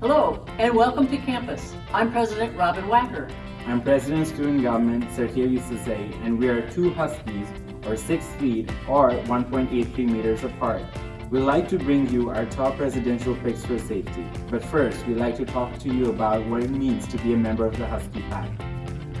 Hello, and welcome to campus. I'm President Robbyn Wacker. I'm President of Student Government Sergio Sasay, and we are two Huskies, or 6 feet, or 1.83 meters apart. We'd like to bring you our top residential picks for safety. But first, we'd like to talk to you about what it means to be a member of the Husky Pack.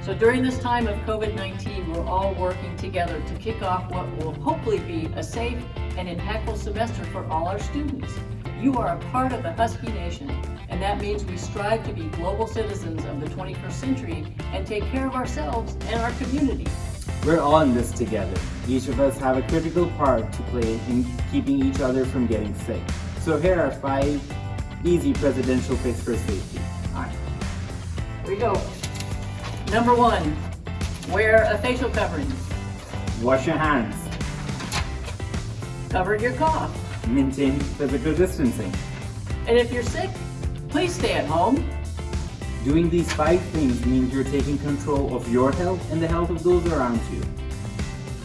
So during this time of COVID-19, we're all working together to kick off what will hopefully be a safe and impactful semester for all our students. You are a part of the Husky Nation, and that means we strive to be global citizens of the 21st century and take care of ourselves and our community. We're all in this together. Each of us have a critical part to play in keeping each other from getting sick. So here are five easy presidential picks for safety. Alright. Here we go. Number one, wear a facial covering. Wash your hands. Cover your cough. Maintain physical distancing. And if you're sick, please stay at home. Doing these five things means you're taking control of your health and the health of those around you.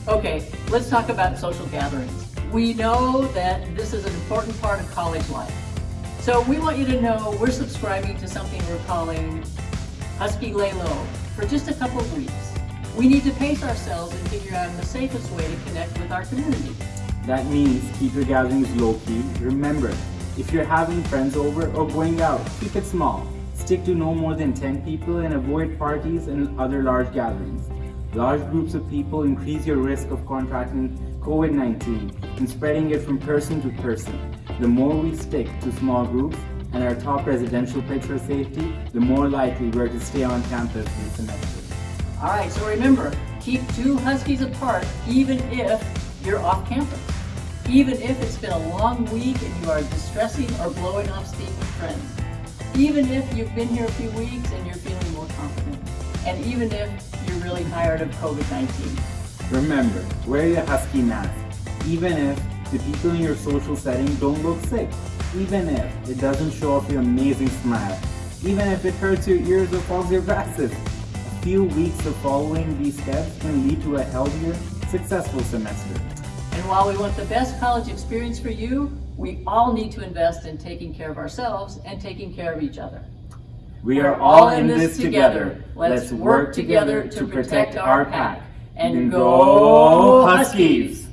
Okay, let's talk about social gatherings. We know that this is an important part of college life. So we want you to know we're subscribing to something we're calling Husky Lay Low for just a couple of weeks. We need to pace ourselves and figure out the safest way to connect with our community. That means keep your gatherings low-key. Remember, if you're having friends over or going out, keep it small. Stick to no more than 10 people and avoid parties and other large gatherings. Large groups of people increase your risk of contracting COVID-19 and spreading it from person to person. The more we stick to small groups and our top residential safety, the more likely we're to stay on campus this semester. All right, so remember, keep two Huskies apart even if you're off campus. Even if it's been a long week and you are distressing or blowing off steam with friends. Even if you've been here a few weeks and you're feeling more confident. And even if you're really tired of COVID-19. Remember, wear your Husky mask, even if the people in your social setting don't look sick, even if it doesn't show off your amazing smile, even if it hurts your ears or fogs your glasses. A few weeks of following these steps can lead to a healthier, successful semester. And while we want the best college experience for you, we all need to invest in taking care of ourselves and taking care of each other. We are all in this together. Let's work together to protect our pack. And go Huskies!